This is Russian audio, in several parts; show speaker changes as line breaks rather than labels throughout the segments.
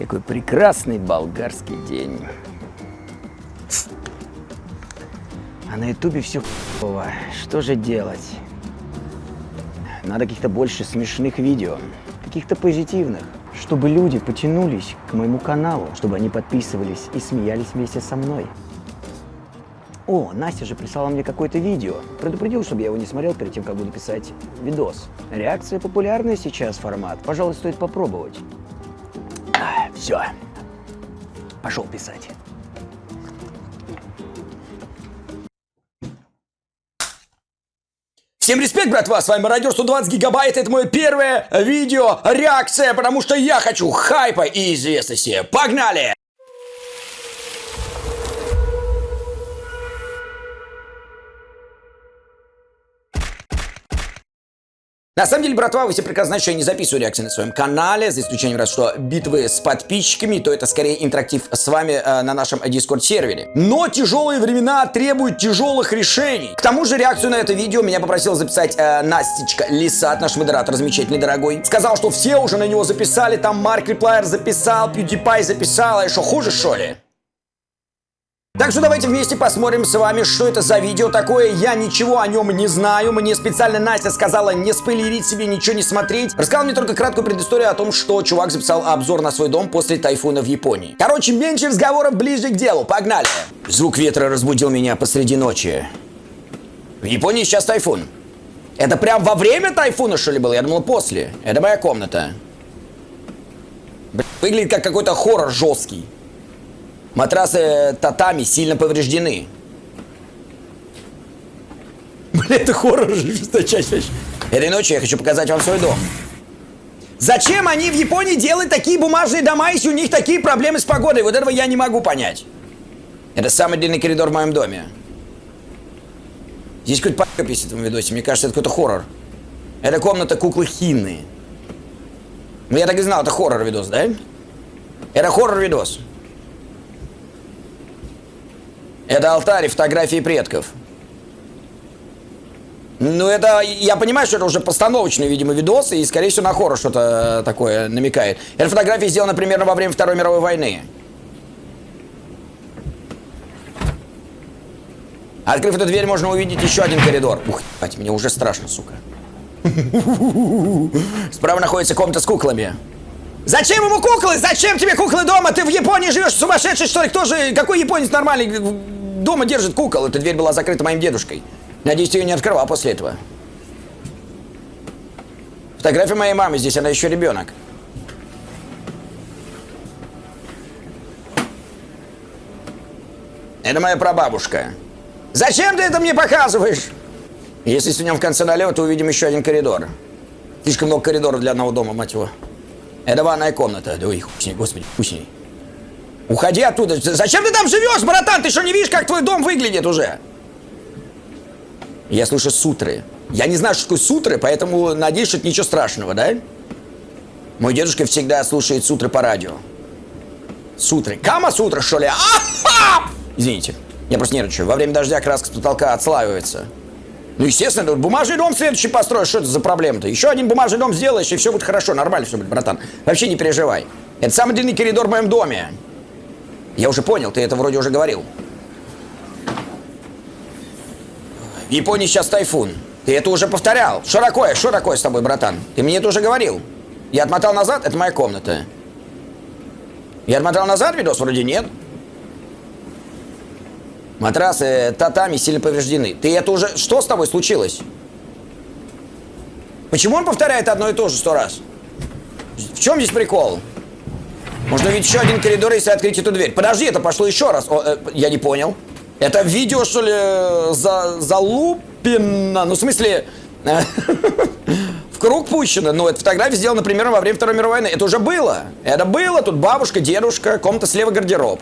Какой прекрасный болгарский день. А на ютубе все хуево. Что же делать? Надо каких-то больше смешных видео, каких-то позитивных, чтобы люди потянулись к моему каналу, чтобы они подписывались и смеялись вместе со мной. О, Настя же прислала мне какое-то видео. Предупредил, чтобы я его не смотрел перед тем, как буду писать видос. Реакция популярная сейчас формат. Пожалуй, стоит попробовать. Все. Пошел писать.
Всем респект, братва, с вами Мародер 120 гигабайт, это мое первое видео реакция, потому что я хочу хайпа и известности. Погнали! На самом деле, братва, вы все прекрасно знаете, что я не записываю реакции на своем канале, за исключением раз, что битвы с подписчиками, то это скорее интерактив с вами э, на нашем Discord сервере. Но тяжелые времена требуют тяжелых решений. К тому же реакцию на это видео меня попросил записать э, Настечка Лисат, наш модератор замечательный, дорогой. Сказал, что все уже на него записали, там Марк Реплайер записал, PewDiePie записал, а что хуже, что ли? Так что давайте вместе посмотрим с вами, что это за видео такое. Я ничего о нем не знаю. Мне специально Настя сказала не спойлерить себе, ничего не смотреть. Рассказал мне только краткую предысторию о том, что чувак записал обзор на свой дом после тайфуна в Японии. Короче, меньше разговоров, ближе к делу. Погнали! Звук ветра разбудил меня посреди ночи. В Японии сейчас тайфун. Это прям во время тайфуна, что ли, было? Я думал, после. Это моя комната. Выглядит как какой-то хоррор жесткий. Матрасы татами сильно повреждены. Бля, это хоррор же, жесточайший. Этой ночью я хочу показать вам свой дом. Зачем они в Японии делают такие бумажные дома, если у них такие проблемы с погодой? Вот этого я не могу понять. Это самый длинный коридор в моем доме. Здесь какой-то папка писит в этом видосе. Мне кажется, это какой-то хоррор. Это комната куклы Хинны. Ну, я так и знал, это хоррор-видос, да? Это хоррор-видос. Это алтарь и фотографии предков. Ну, это, я понимаю, что это уже постановочный, видимо, видос, и, скорее всего, на хоррор что-то такое намекает. Эта фотография сделана примерно во время Второй мировой войны. Открыв эту дверь, можно увидеть еще один коридор. Ух, ебать, мне уже страшно, сука. Справа находится комната с куклами. Зачем ему куклы? Зачем тебе куклы дома? Ты в Японии живешь, сумасшедший, что ли? Кто же, какой японец нормальный дома держит кукол. Эта дверь была закрыта моим дедушкой. Надеюсь, ты ее не открывал после этого. Фотография моей мамы здесь, она еще ребенок. Это моя прабабушка. Зачем ты это мне показываешь? Если сунем в конце налево, то увидим еще один коридор. Слишком много коридоров для одного дома, мать его. Это ванная комната. Ой, хуй с ней, господи, хуй с ней. Уходи оттуда. Зачем ты там живешь, братан? Ты что, не видишь, как твой дом выглядит уже? Я слышу сутры. Я не знаю, что такое сутры, поэтому надеюсь, что это ничего страшного, да? Мой дедушка всегда слушает сутры по радио. Сутры. Кама сутра, что ли? А-ха! Извините. Я просто нервничаю. Во время дождя краска с потолка отслаивается. Ну, естественно, бумажный дом следующий построишь. Что это за проблема-то? Еще один бумажный дом сделаешь, и все будет хорошо. Нормально все будет, братан. Вообще не переживай. Это самый длинный коридор в моем доме. Я уже понял, ты это вроде уже говорил. В Японии сейчас тайфун. Ты это уже повторял. Что такое? Что такое с тобой, братан? Ты мне это уже говорил. Я отмотал назад, это моя комната. Я отмотал назад видос? Вроде нет. Матрасы татами сильно повреждены. Ты это уже... Что с тобой случилось? Почему он повторяет одно и то же сто раз? В чем здесь прикол? Можно ведь еще один коридор, если открыть эту дверь. Подожди, это пошло еще раз. О, э, я не понял. Это видео, что ли, за, залупено? Ну, в смысле, в круг пущено. Ну, эта фотография сделана, например, во время Второй мировой войны. Это уже было. Это было. Тут бабушка, дедушка, комната слева гардероб.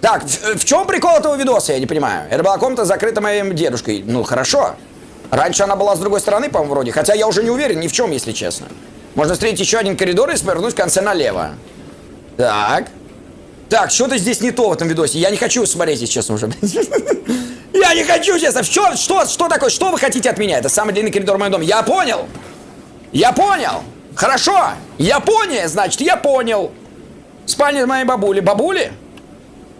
Так, в, в чем прикол этого видоса, я не понимаю. Это была комната закрыта моим дедушкой. Ну, хорошо. Раньше она была с другой стороны, по-моему, вроде. Хотя я уже не уверен ни в чем, если честно. Можно встретить еще один коридор и свернуть в конце налево. Так. Так, что-то здесь не то в этом видосе. Я не хочу смотреть, если честно, уже. Я не хочу, честно. Что, что, что такое? Что вы хотите от меня? Это самый длинный коридор в моем доме. Я понял. Я понял. Хорошо. Япония, значит, я понял. Спальня моей бабули. Бабули?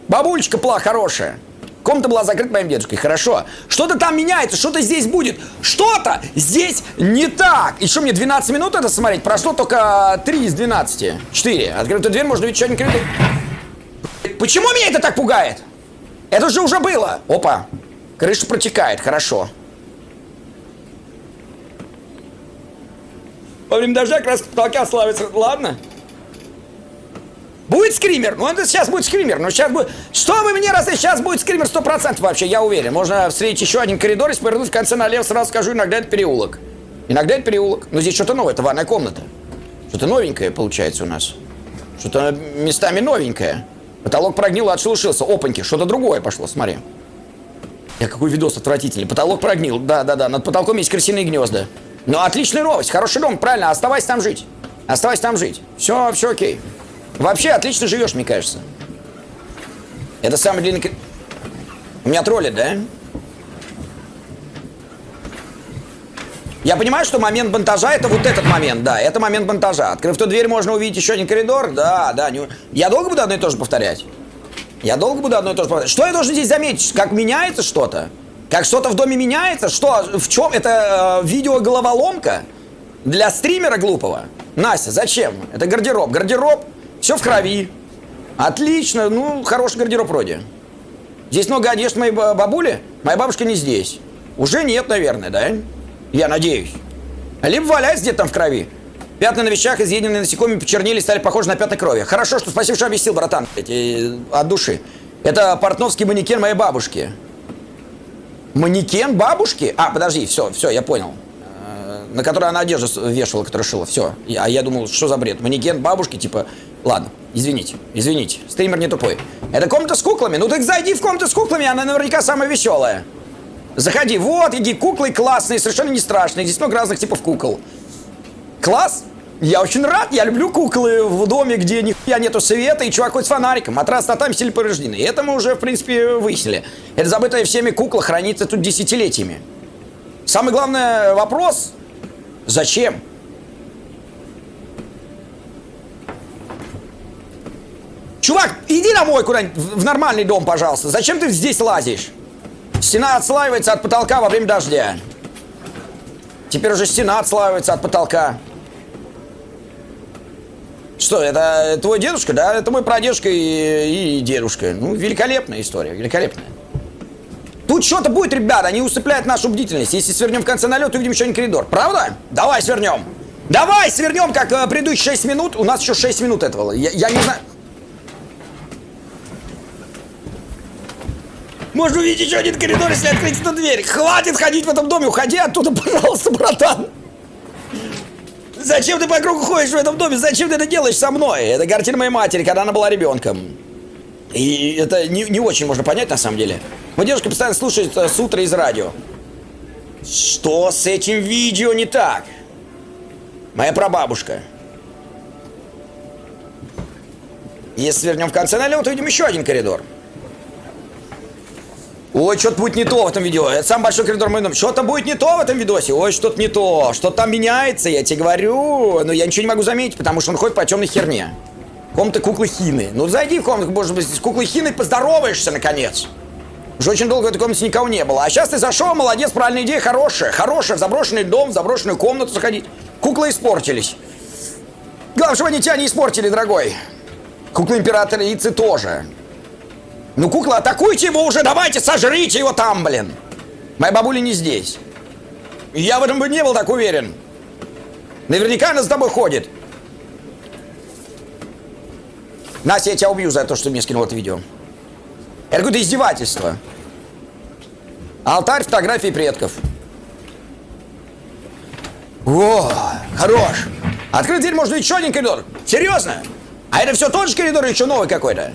Бабулечка пла хорошая. Комната была закрыта моим дедушкой. Хорошо. Что-то там меняется, что-то здесь будет. Что-то здесь не так. И что, мне 12 минут это смотреть? Прошло только 3 из 12. 4. Открытую дверь, можно увидеть один коридор. Почему меня это так пугает? Это же уже было. Опа. Крыша протекает. Хорошо. Во время дождя краска потолка славится. Ладно. Будет скример? Ну, это сейчас будет скример. Ну, сейчас будет... Что вы мне раз сейчас будет скример 100% вообще, я уверен. Можно встретить еще один коридор и повернуть в конце налево, сразу скажу, иногда это переулок. Иногда это переулок. Но здесь что-то новое, это ванная комната. Что-то новенькое получается у нас. Что-то местами новенькое. Потолок прогнил, отшелушился. Опаньки, что-то другое пошло, смотри. Я какой видос отвратительный. Потолок прогнил, да-да-да. Над потолком есть крысиные гнезда. Ну, отличная новость, хороший дом, правильно, оставайся там жить. Оставайся там жить. Все, все окей. Вообще отлично живешь, мне кажется. Это самый длинный... У меня тролли, да? Я понимаю, что момент монтажа это вот этот момент, да, это момент монтажа. Открыв ту дверь, можно увидеть еще один коридор, да, да. Не... Я долго буду одно и то же повторять? Я долго буду одно и то же повторять? Что я должен здесь заметить? Как меняется что-то? Как что-то в доме меняется? Что? В чем? Это э, видео-головоломка? Для стримера глупого? Настя, зачем? Это гардероб. Гардероб, все в крови. Отлично, ну, хороший гардероб вроде. Здесь много одежды моей бабули? Моя бабушка не здесь. Уже нет, наверное, да? Я надеюсь. Либо валяется где-то там в крови. Пятна на вещах, изъеденные насекомыми, почернели, стали похожи на пятна крови. Хорошо, что спасибо, что объяснил, братан, эти, от души. Это портновский манекен моей бабушки. Манекен бабушки? А, подожди, все, все, я понял. На которой она одежду вешала, которую шила. Все. А я думал, что за бред? Манекен бабушки, типа... Ладно, извините, извините. Стример не тупой. Это комната с куклами. Ну так зайди в комнату с куклами, она наверняка самая веселая. Заходи. Вот, иди, куклы классные, совершенно не страшные. Здесь много разных типов кукол. Класс? Я очень рад, я люблю куклы в доме, где нихуя нету света, и чувак хоть с фонариком, матрас татами сильно повреждены. И это мы уже, в принципе, выяснили. Это забытая всеми кукла хранится тут десятилетиями. Самый главный вопрос – зачем? Чувак, иди домой куда-нибудь, в нормальный дом, пожалуйста. Зачем ты здесь лазишь? Стена отслаивается от потолка во время дождя. Теперь уже стена отслаивается от потолка. Что, это твой дедушка, да? Это мой прадедушка и, и дедушка. Ну, великолепная история, великолепная. Тут что-то будет, ребята, они усыпляют нашу бдительность. Если свернем в конце налет, увидим еще один коридор. Правда? Давай свернем. Давай свернем, как э, предыдущие 6 минут. У нас еще 6 минут этого. Я, я не знаю... Можно увидеть еще один коридор, если открыть эту дверь. Хватит ходить в этом доме, уходи оттуда, пожалуйста, братан. Зачем ты по кругу ходишь в этом доме? Зачем ты это делаешь со мной? Это картина моей матери, когда она была ребенком. И это не, не очень можно понять, на самом деле. Моя девушка постоянно слушает э, с утра из радио. Что с этим видео не так? Моя прабабушка. Если свернем в конце налево, то видим еще один коридор. Ой, что-то будет не то в этом видео. Это самый большой коридор моего дома. Что-то будет не то в этом видосе. Ой, что-то не то. Что-то там меняется, я тебе говорю. Но я ничего не могу заметить, потому что он ходит по темной херне. Комната куклы Хины. Ну, зайди в комнату, может быть, с куклой Хиной поздороваешься, наконец. Уже очень долго в этой комнате никого не было. А сейчас ты зашел, молодец, правильная идея, хорошая. Хорошая, в заброшенный дом, в заброшенную комнату заходить. Куклы испортились. Главное, чтобы они тебя не испортили, дорогой. Куклы императрицы тоже. Ну, кукла, атакуйте его уже, давайте, сожрите его там, блин. Моя бабуля не здесь. Я в этом бы не был так уверен. Наверняка она с тобой ходит. Настя, я тебя убью за то, что мне скинул это видео. Это какое-то издевательство. Алтарь фотографии предков. О, хорош. Открыть дверь можно еще один коридор. Серьезно? А это все тот же коридор или еще новый какой-то?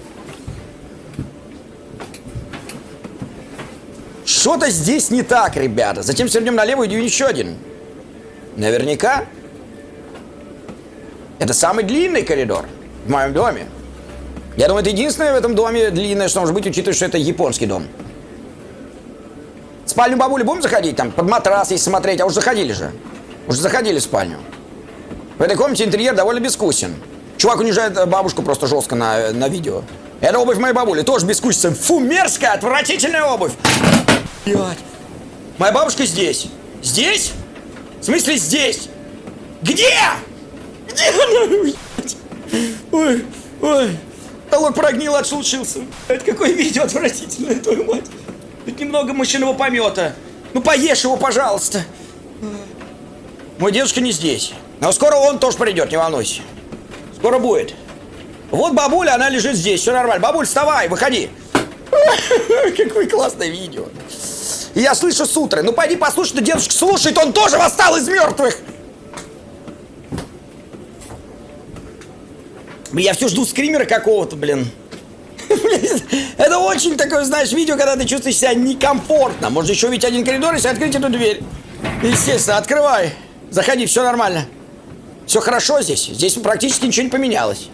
Что-то здесь не так, ребята. Затем свернем налево и идем еще один. Наверняка. Это самый длинный коридор в моем доме. Я думаю, это единственное в этом доме длинное, что может быть, учитывая, что это японский дом. В спальню бабули будем заходить? Там под матрас, если смотреть. А уже заходили же. Уже заходили в спальню. В этой комнате интерьер довольно безвкусен. Чувак унижает э, бабушку просто жестко на, на видео. Это обувь моей бабули, тоже безвкусица. Фу, мерзкая, отвратительная обувь. Блядь. Моя бабушка здесь. Здесь? В смысле здесь? Где? Где она? Ой, ой. Толок прогнил, отшелушился. Это какое видео отвратительное, твою мать. Тут немного мышиного помета. Ну поешь его, пожалуйста. Мой дедушка не здесь. Но скоро он тоже придет, не волнуйся. Скоро будет. Вот бабуля, она лежит здесь, все нормально. Бабуль, вставай, выходи. Какое классное видео. Я слышу с утра. Ну пойди послушай, что дедушка слушает, он тоже восстал из мертвых. Я все жду скримера какого-то, блин. Это очень такое, знаешь, видео, когда ты чувствуешь себя некомфортно. Может еще ведь один коридор, если открыть эту дверь. Естественно, открывай. Заходи, все нормально. Все хорошо здесь. Здесь практически ничего не поменялось.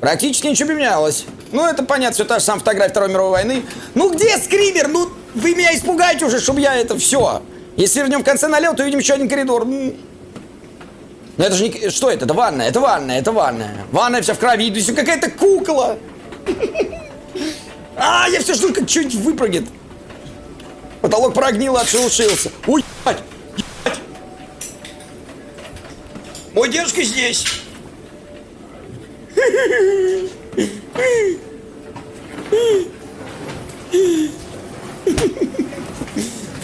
Практически ничего не поменялось. Ну, это понятно, все та же самая фотография Второй мировой войны. Ну, где скример? Ну, вы меня испугаете уже, чтобы я это все. Если вернем в конце налево, то увидим еще один коридор. Ну, ну это же не... Что это? Это ванная, это ванная, это ванная. Ванная вся в крови, есть какая-то кукла. А, я все жду, как что-нибудь выпрыгнет. Потолок прогнил, отшелушился. Ой, ебать, ебать. Мой дедушка здесь.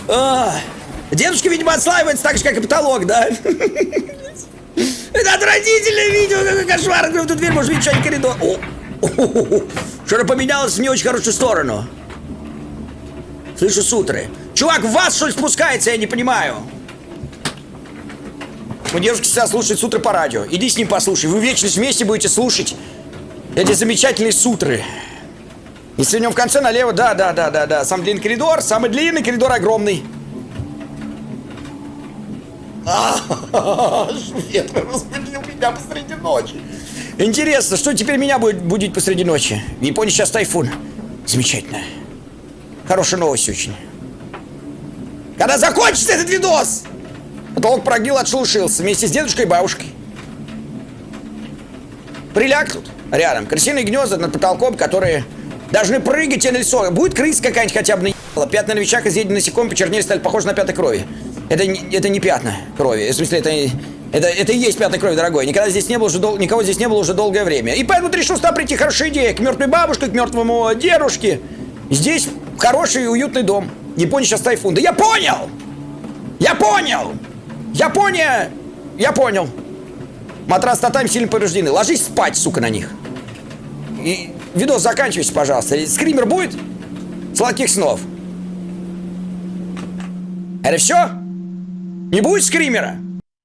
А, дедушка, видимо, отслаивается так же, как и потолок, да? Это отвратительное видео, какой кошмар. Открыл эту дверь, может видеть что-нибудь коридор. Что-то поменялось в не очень хорошую сторону. Слышу сутры. Чувак, в вас что ли спускается, я не понимаю. У девушки всегда слушает сутры по радио. Иди с ним послушай. Вы вечность вместе будете слушать эти замечательные сутры. В нем в конце налево, да, да, да, да, да. Самый длинный коридор, самый длинный коридор огромный. Ветер разбудил меня посреди ночи. Интересно, что теперь меня будет будить посреди ночи? В Японии сейчас тайфун. Замечательно. Хорошая новость очень. Когда закончится этот видос? Потолок прогнил, отшелушился вместе с дедушкой и бабушкой. Приляг тут, рядом. Крысиные гнезда над потолком, которые должны прыгать тебе на лицо. Будет крыса какая-нибудь хотя бы наебала. Пятна на вещах, изъедены насекомым, почернели, стали похожи на пятна крови. Это, не, это не пятна крови. В смысле, это, это, это и есть пятна крови, дорогой. Никогда здесь не было уже дол, никого здесь не было уже долгое время. И поэтому ты решил сюда прийти. Хорошая идея. К мертвой бабушке, к мертвому дедушке. Здесь хороший и уютный дом. Япония сейчас тайфун. Да я понял! Я понял! Япония! Я понял. Матрас татами сильно повреждены. Ложись спать, сука, на них. И видос заканчивайся, пожалуйста. Скример будет? Сладких снов. Это все? Не будет скримера?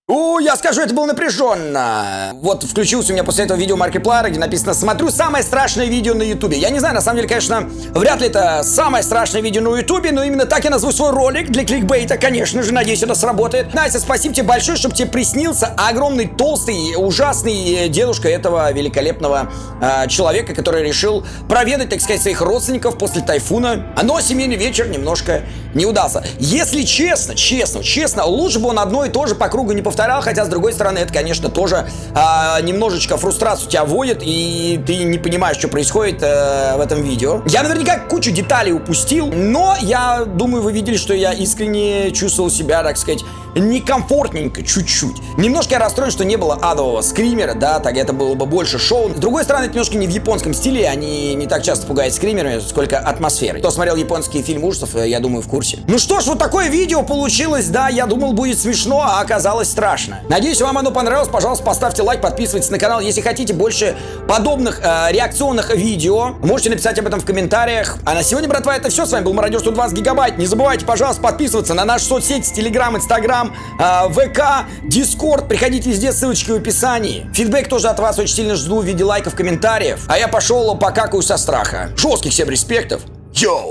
О, я скажу, это было напряженно. Вот включился у меня после этого видео Маркиплара, где написано «Смотрю самое страшное видео на ютубе». Я не знаю, на самом деле, конечно, вряд ли это самое страшное видео на ютубе, но именно так я назову свой ролик для кликбейта, конечно же, надеюсь, это сработает. Настя, спасибо тебе большое, чтобы тебе приснился огромный, толстый, ужасный дедушка этого великолепного э, человека, который решил проведать, так сказать, своих родственников после тайфуна. Но семейный вечер немножко не удался. Если честно, честно, честно, лучше бы он одно и то же по кругу не повторял повторял, хотя, с другой стороны, это, конечно, тоже а, немножечко фрустрацию тебя вводит, и ты не понимаешь, что происходит а, в этом видео. Я наверняка кучу деталей упустил, но я думаю, вы видели, что я искренне чувствовал себя, так сказать, некомфортненько чуть-чуть. Немножко я расстроен, что не было адового скримера, да, так это было бы больше шоу. С другой стороны, это немножко не в японском стиле, они не так часто пугают скримерами, сколько атмосферой. Кто смотрел японские фильмы ужасов, я думаю, в курсе. Ну что ж, вот такое видео получилось, да, я думал, будет смешно, а оказалось страшно страшно. Надеюсь, вам оно понравилось. Пожалуйста, поставьте лайк, подписывайтесь на канал. Если хотите больше подобных э, реакционных видео, можете написать об этом в комментариях. А на сегодня, братва, это все. С вами был Мародер 120 гигабайт. Не забывайте, пожалуйста, подписываться на наши соцсети, Телеграм, Инстаграм, э, ВК, Дискорд. Приходите везде, ссылочки в описании. Фидбэк тоже от вас очень сильно жду в виде лайков, комментариев. А я пошел покакаю со страха. Жестких всем респектов. Йоу!